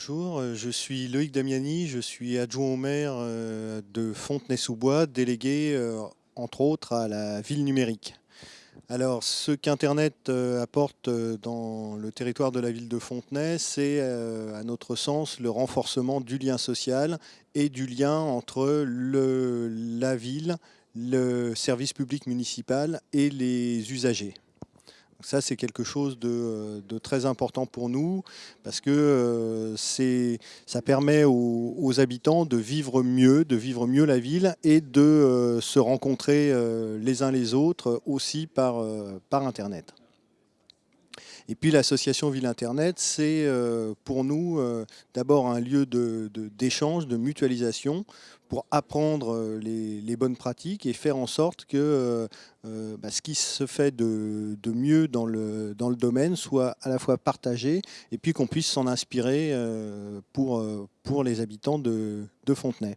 Bonjour, euh, je suis Loïc Damiani, je suis adjoint au maire euh, de Fontenay-sous-Bois, délégué euh, entre autres à la ville numérique. Alors ce qu'Internet apporte dans le territoire de la ville de Fontenay, c'est à notre sens le renforcement du lien social et du lien entre la ville, le service public municipal et les usagers. Ça, c'est quelque chose de, très important pour nous parce que euh, ça permet aux, habitants de vivre mieux, de vivre mieux la ville et de euh, se rencontrer euh, les uns les autres aussi par Internet. Et puis l'association Ville Internet, c'est euh, pour nous euh, d'abord un lieu d'échange, de, mutualisation pour apprendre euh, les, bonnes pratiques et faire en sorte que bah, ce qui se fait de, mieux dans le, domaine soit à la fois partagé et puis qu'on puisse s'en inspirer pour, pour les habitants de Fontenay.